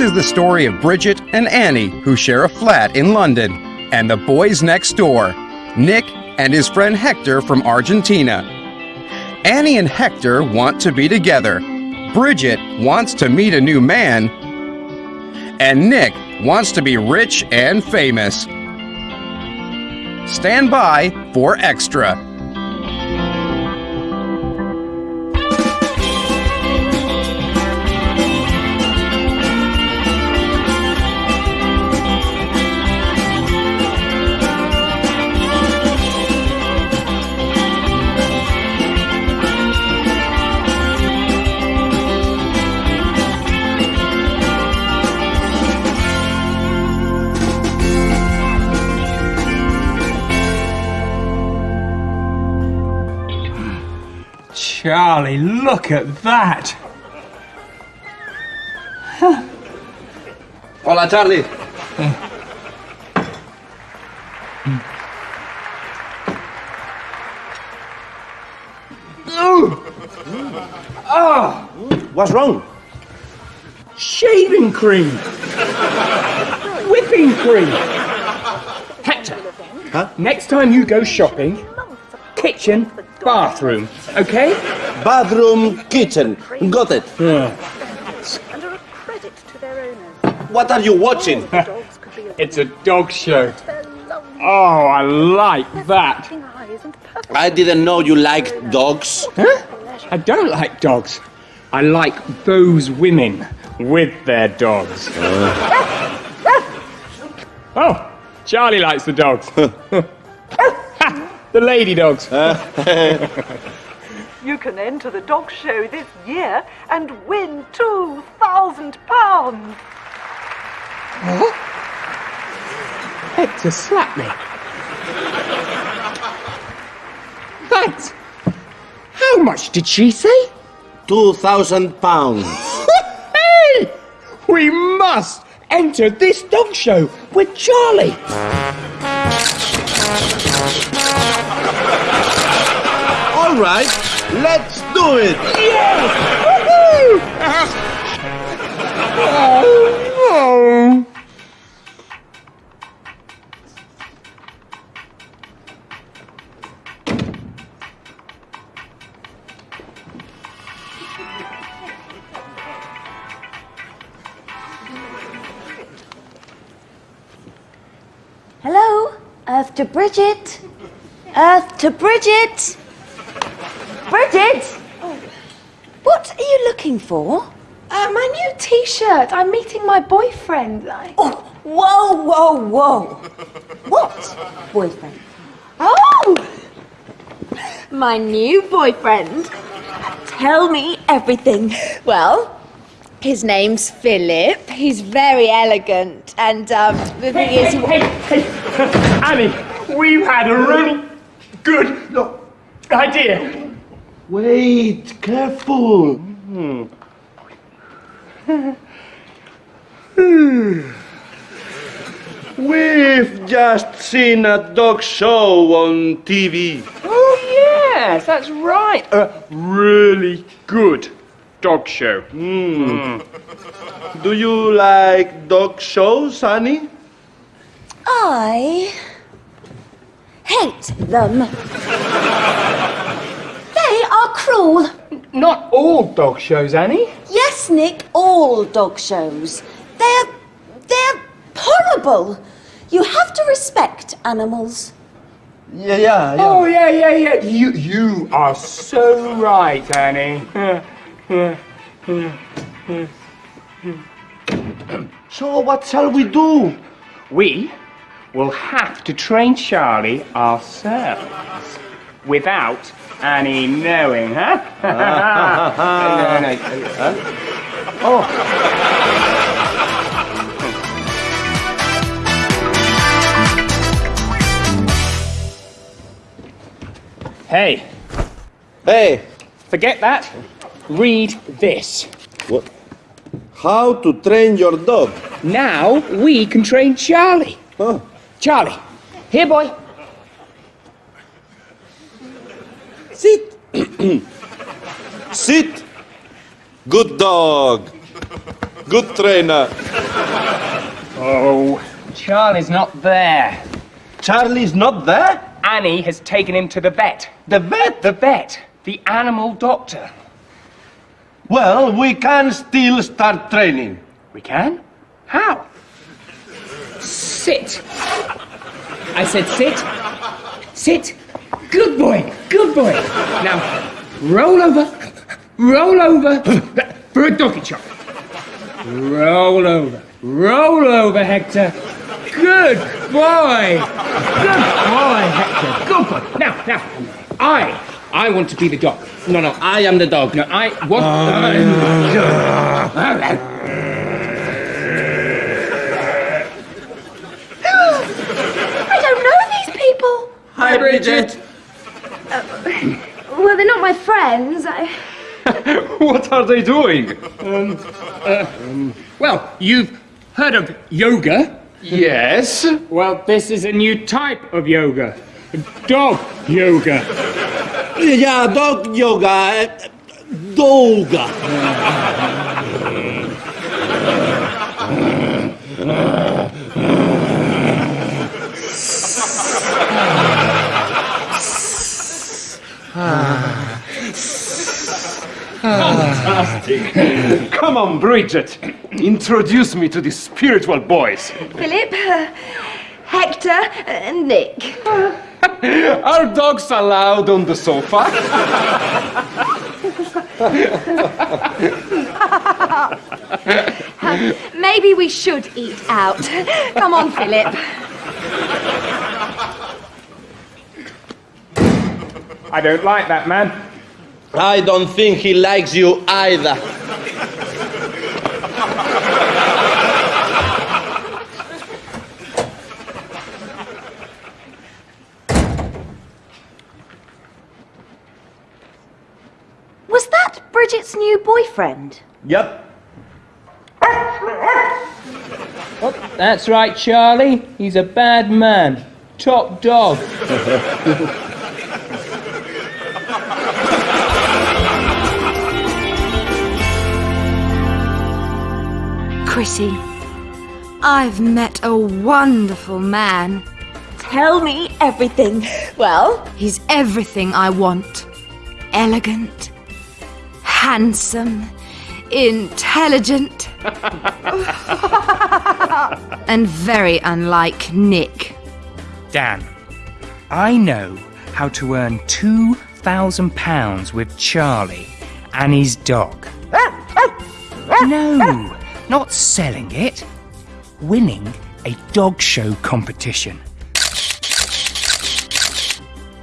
This is the story of Bridget and Annie, who share a flat in London, and the boys next door, Nick and his friend Hector from Argentina. Annie and Hector want to be together. Bridget wants to meet a new man. And Nick wants to be rich and famous. Stand by for extra. Charlie, look at that! Hola, Charlie. Oh. What's wrong? Shaving cream! Whipping cream! Hector, Huh? next time you go shopping, kitchen, bathroom, okay? Bathroom, kitchen. Got it. and are a credit to their owners. What are you watching? Dogs could be a It's a dog show. Oh, I like that. flashing eyes and perfect I didn't know you liked dogs. Huh? I don't like dogs. I like those women with their dogs. oh, Charlie likes the dogs. The lady dogs. You can enter the dog show this year and win two thousand pounds. Hector slapped me. Thanks. How much did she say? Two thousand pounds. Hey! We must enter this dog show with Charlie. All right, let's do it. Oh, no. Hello? Earth to Bridget? Earth to Bridget? Bridget? What are you looking for? Uh, my new T-shirt. I'm meeting my boyfriend. I... Oh, whoa, whoa, whoa. What? Boyfriend? Oh, My new boyfriend. Tell me everything. Well, his name's Philip. He's very elegant, and um, the thing is, he- Hey, hey, Annie, we've had a really good idea. Wait, careful. Hmm. We've just seen a dog show on TV. Oh, yes, that's right. A really good dog show. Hmm. Do you like dog shows, Annie? I hate them. They are cruel. Not all dog shows, Annie. Yes, Nick, all dog shows. They're. they're horrible. You have to respect animals. Yeah, yeah, yeah. Oh, yeah, yeah, yeah. You, you are so right, Annie. So what shall we do? We will have to train Charlie ourselves without Annie knowing, huh? no, no, no. Hey, Hey, forget that. Read this. what? How to train your dog? Now we can train Charlie. Huh? Charlie, here, boy. Sit. Sit. Good dog. Good trainer. Oh, Charlie's not there. Charlie's not there? Annie has taken him to the vet. The vet? The vet, the animal doctor. Well, we can still start training. We can? How? Sit. I said sit. Sit. Good boy. Good boy. Now, roll over. Roll over for a doggy chop. Roll over. Roll over, Hector. Good boy. Good boy, Hector. Good boy. Now, now, I, I want to be the dog. No, no, I am the dog. no, I want. I don't know these people. Hi, Bridget. Well, they're not my friends. I... What are they doing? Well, you've heard of yoga. Yes. Well, this is a new type of yoga. Dog yoga. Yeah, dog yoga. Doga. Come on, Bridget. Introduce me to the spiritual boys. Philip, uh, Hector, and Nick. Are dogs allowed on the sofa? Maybe we should eat out. Come on, Philip. I don't like that man. I don't think he likes you either. Was that Bridget's new boyfriend? Yep. Oh, that's right, Charlie. He's a bad man. Top dog. Chrissy, I've met a wonderful man. Tell me everything. Well, He's everything I want elegant, handsome, intelligent, and very unlike Nick. Dan, I know how to earn £2,000 with Charlie and his dog. No, not selling it. Winning a dog show competition.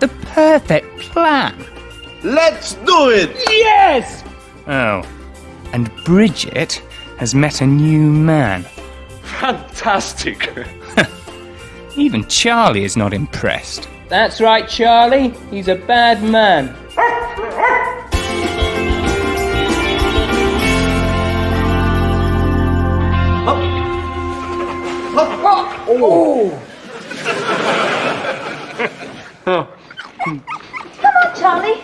The perfect plan. Let's do it. Yes! Oh, and Bridget has met a new man. Fantastic. Even Charlie is not impressed. That's right, Charlie. He's a bad man. Come on, Charlie.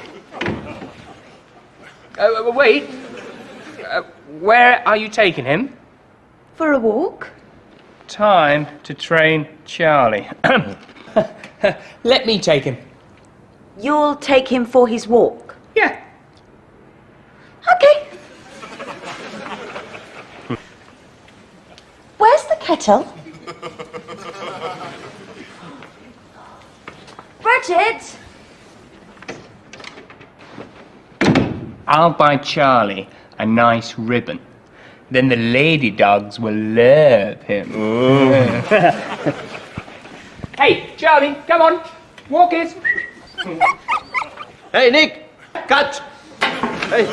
Uh, wait. Uh, where are you taking him? For a walk? Time to train Charlie. Let me take him. You'll take him for his walk. Yeah. Okay. Where's the kettle? Bridget! I'll buy Charlie a nice ribbon. Then the lady dogs will love him. hey, Charlie, come on. Walk it. Hey, Nick. Catch. Hey.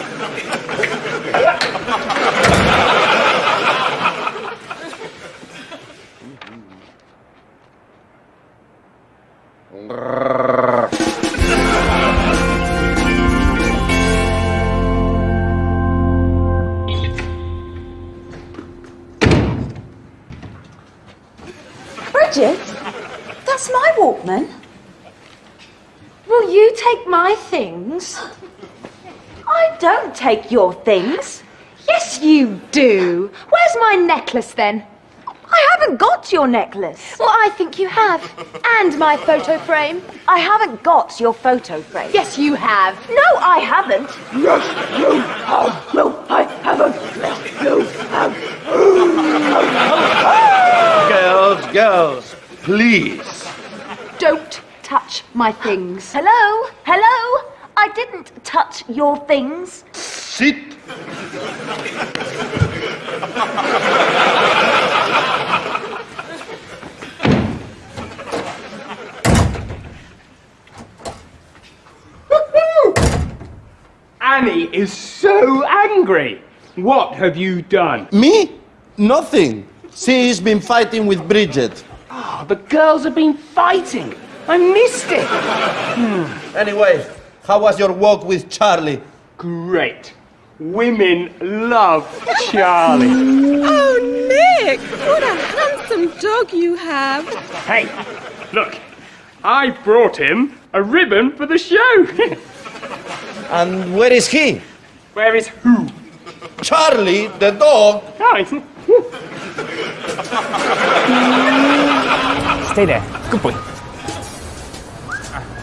Things? I don't take your things. Yes, you do. Where's my necklace then? I haven't got your necklace. Well, I think you have. And my photo frame. I haven't got your photo frame. Yes, you have. No, I haven't. Yes, you have. No, I haven't. Yes, you have. Girls, girls, please. Don't touch my things. Hello? Hello? I didn't touch your things. Sit. Annie is so angry. What have you done? Me? Nothing. She's been fighting with Bridget. Ah, oh, the girls have been fighting. I missed it. Anyway, how was your walk with Charlie? Great. Women love Charlie. Oh, Nick! What a handsome dog you have. Hey, look. I brought him a ribbon for the show. And where is he? Where is who? Charlie, the dog. Oh, Stay there. Good boy.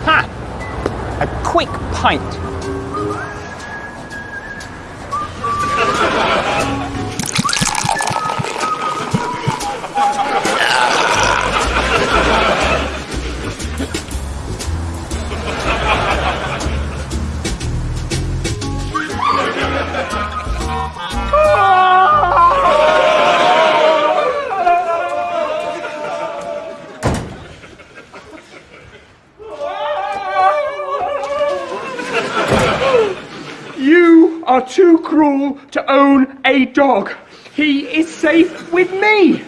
Aha! A quick pint. Cruel to own a dog. He is safe with me.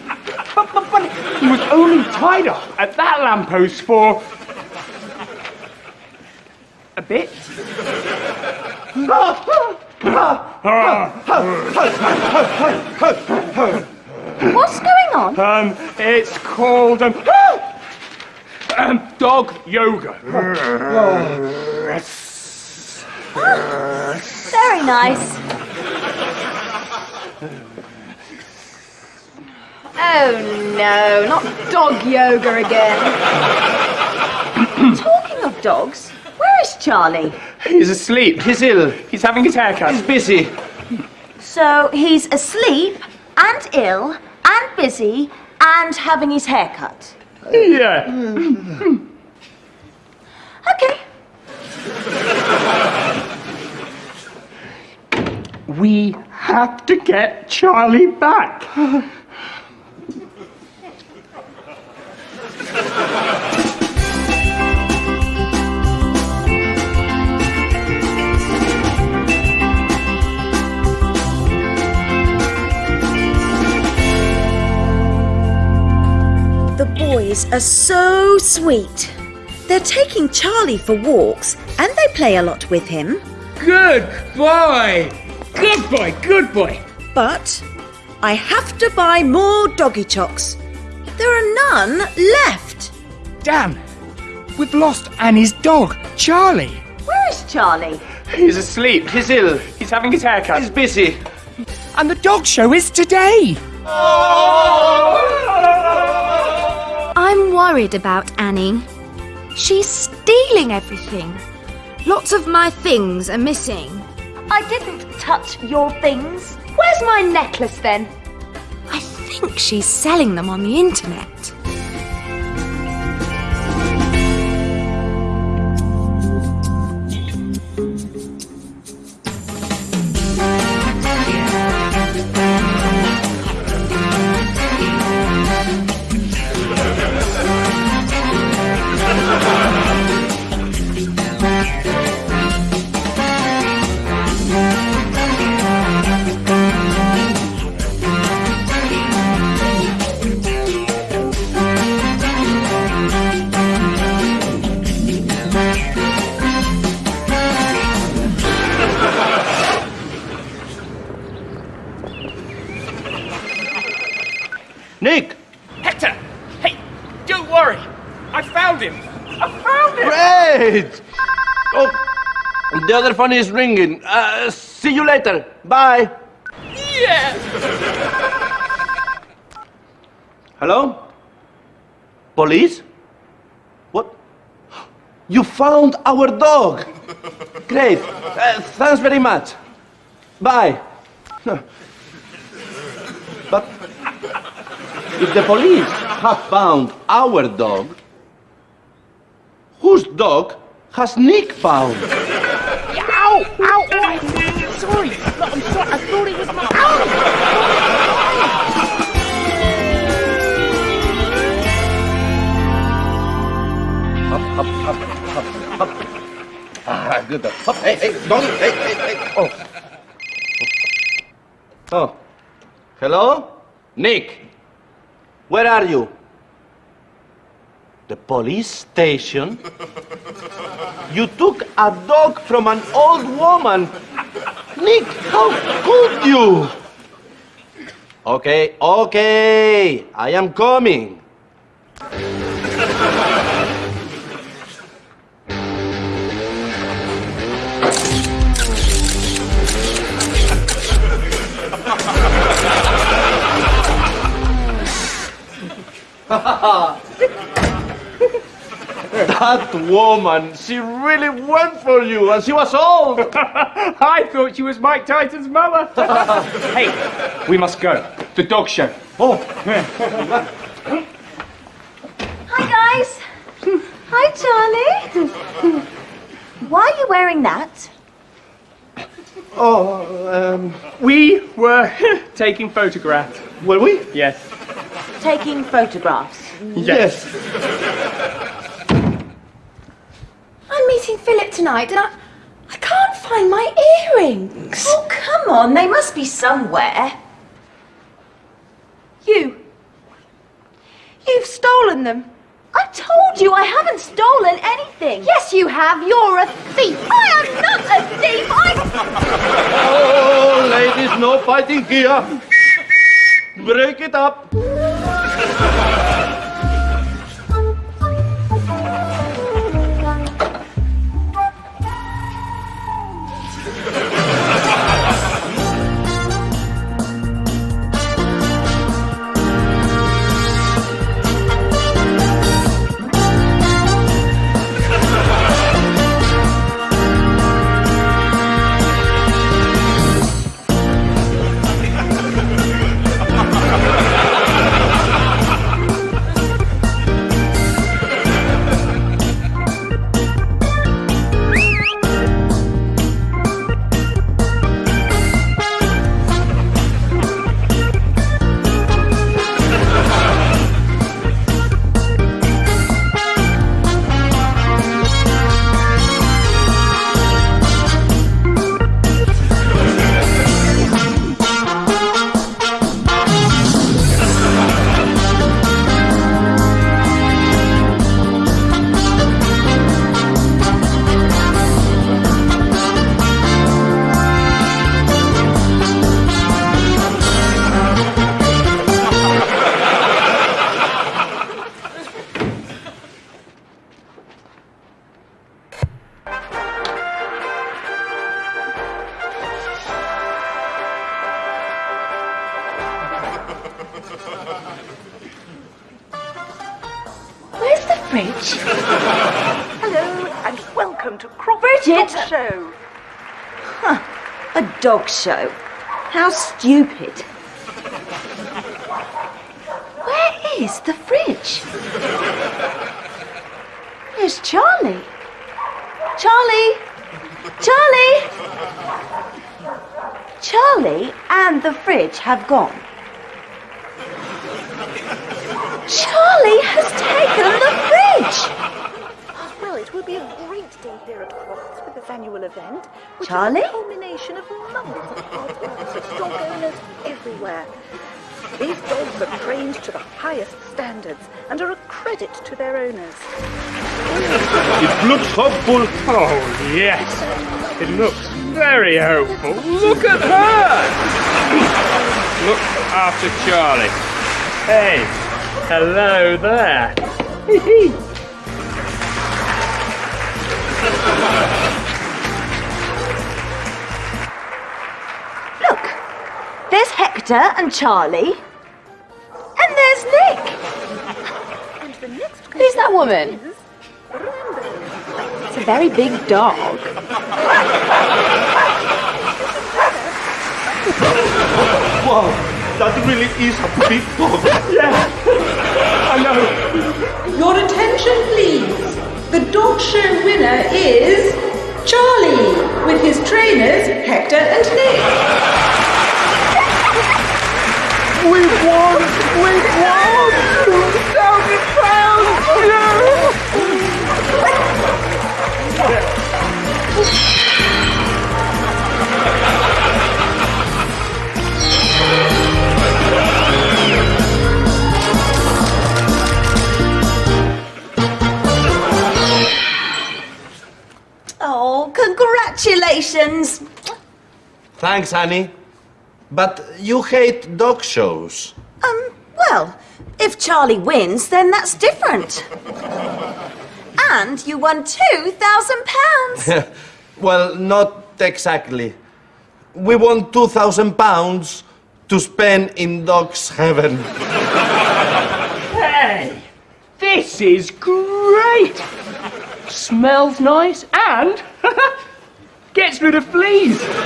But, but, but he was only tied up at that lamppost for a bit. What's going on? Um, it's called um, um dog yoga. Very nice. Oh no, not dog yoga again. Talking of dogs, where is Charlie? He's asleep. He's ill. He's having his haircut. He's busy. So he's asleep and ill and busy and having his hair cut. Yeah. Hmm. Okay. We have to get Charlie back. The boys are so sweet. They're taking Charlie for walks and they play a lot with him. Good boy. Good boy. Good boy. But I have to buy more doggy chocks. There are none left. Damn. We've lost Annie's dog, Charlie. Where is Charlie? He's asleep. He's ill. He's having his haircut. He's busy. And the dog show is today. I'm worried about Annie. She's stealing everything. Lots of my things are missing. I didn't touch your things. Where's my necklace then? I think she's selling them on the internet. Great! Oh, the other phone is ringing. Uh, see you later. Bye. Yeah. Hello? Police? What? You found our dog! Great. Uh, thanks very much. Bye. But if the police have found our dog, whose dog has Nick found? Ow! Ow! Oh, sorry. No, I'm sorry. I thought it was my. Ow! Up, up, up, up, up. Ah, good. Up. Hey, hey, don't. Hey, hey, hey. Oh. Oh. Hello? Nick. Where are you? The police station? You took a dog from an old woman. Nick, how could you? Okay, okay. I am coming. that woman, she really went for you, and she was old. I thought she was Mike Tyson's mother. hey, we must go. The dog show. Oh. Hi, guys. Hi, Charlie. Why are you wearing that? Oh, um, We were taking photographs. were we? Yes. Taking photographs. Yes. I'm meeting Philip tonight and I, I can't find my earrings. Oh, come on. They must be somewhere. You. You've stolen them. I told you I haven't stolen anything. Yes, you have. You're a thief. I am not a thief. I... Oh, ladies, no fighting here. Break it up. Show. How stupid. Where is the fridge? Where's Charlie? Charlie! Charlie! Charlie and the fridge have gone. Charlie has taken the fridge! Well, it will be a great day here at Crufts annual event, which Charlie? is a culmination of months of hard work of dog owners everywhere. These dogs are trained to the highest standards and are a credit to their owners. It looks hopeful. Oh, yes. It looks very hopeful. Look at her! Look after Charlie. Hey, hello there. Look, there's Hector and Charlie. And there's Nick. And the next Who's that woman? It's a very big dog. Wow, that really is a big dog. Yeah, I know. Your attention, please. The dog show winner is Charlie, with his trainers Hector and Nick. We won! We won! Two thousand pounds! Oh, congratulations! Thanks, Annie. But you hate dog shows. Um, well, if Charlie wins, then that's different. And you won two thousand pounds. well, not exactly. We won two thousand pounds to spend in dog's heaven. Hey, this is great! Smells nice and gets rid of fleas.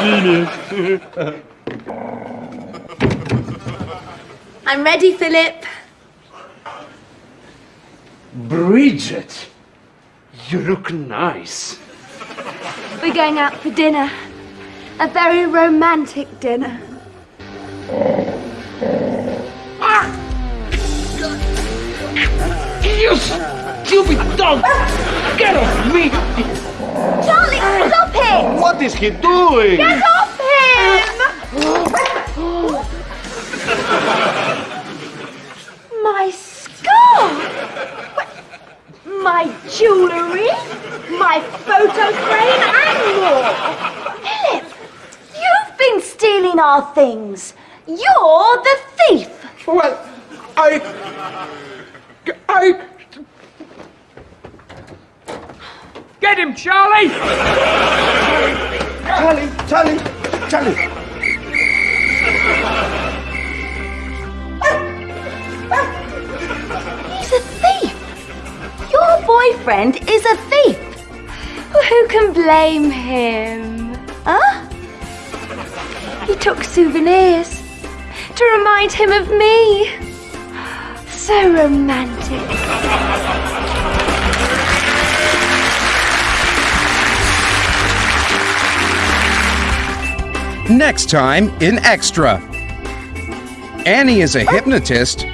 Genius. I'm ready, Philip. Bridget, you look nice. We're going out for dinner. A very romantic dinner. Ah! You stupid dog! Get off me! Charlie, stop it! What is he doing? Get off him! Oh, jewellery, my photo frame, and more! Philip, you've been stealing our things. You're the thief! Well, I. I. Get him, Charlie! Charlie, Charlie, Charlie. Boyfriend is a thief! Who can blame him? Huh? He took souvenirs to remind him of me. So romantic. Next time in Extra. Annie is a hypnotist.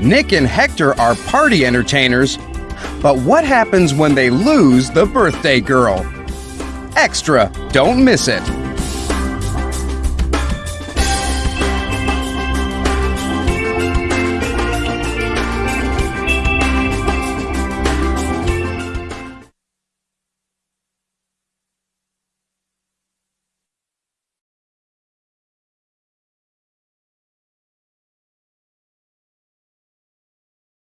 Nick and Hector are party entertainers. But what happens when they lose the birthday girl? Extra, don't miss it.